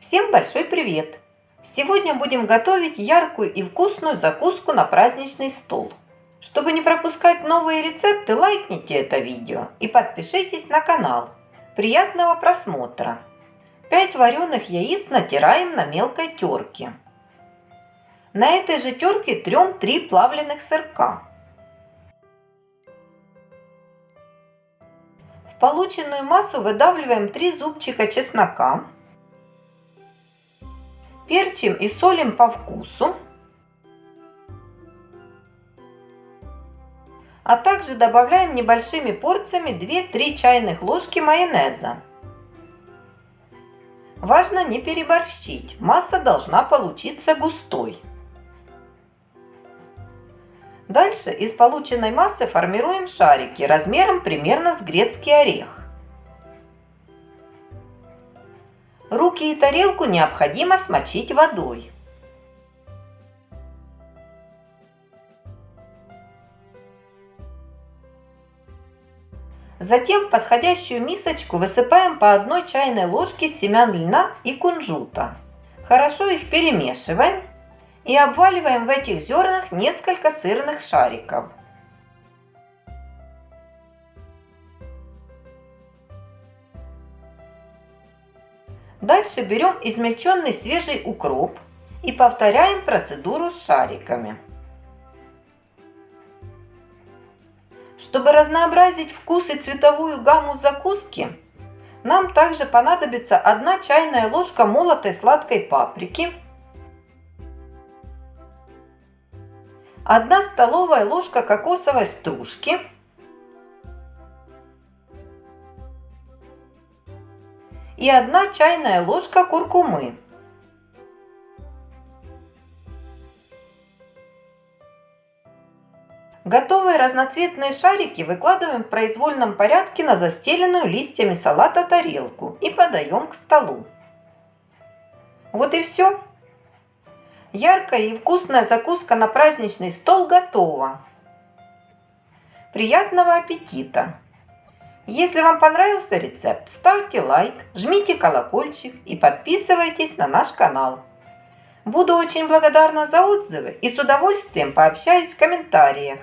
Всем большой привет! Сегодня будем готовить яркую и вкусную закуску на праздничный стол. Чтобы не пропускать новые рецепты, лайкните это видео и подпишитесь на канал. Приятного просмотра! 5 вареных яиц натираем на мелкой терке. На этой же терке трем 3 плавленых сырка. В полученную массу выдавливаем 3 зубчика чеснока перчим и солим по вкусу. А также добавляем небольшими порциями 2-3 чайных ложки майонеза. Важно не переборщить, масса должна получиться густой. Дальше из полученной массы формируем шарики размером примерно с грецкий орех. Руки и тарелку необходимо смочить водой. Затем в подходящую мисочку высыпаем по одной чайной ложке семян льна и кунжута. Хорошо их перемешиваем и обваливаем в этих зернах несколько сырных шариков. Дальше берем измельченный свежий укроп и повторяем процедуру с шариками. Чтобы разнообразить вкус и цветовую гамму закуски, нам также понадобится 1 чайная ложка молотой сладкой паприки, 1 столовая ложка кокосовой стружки – и 1 чайная ложка куркумы. Готовые разноцветные шарики выкладываем в произвольном порядке на застеленную листьями салата тарелку и подаем к столу. Вот и все. Яркая и вкусная закуска на праздничный стол готова. Приятного аппетита! Если вам понравился рецепт, ставьте лайк, жмите колокольчик и подписывайтесь на наш канал. Буду очень благодарна за отзывы и с удовольствием пообщаюсь в комментариях.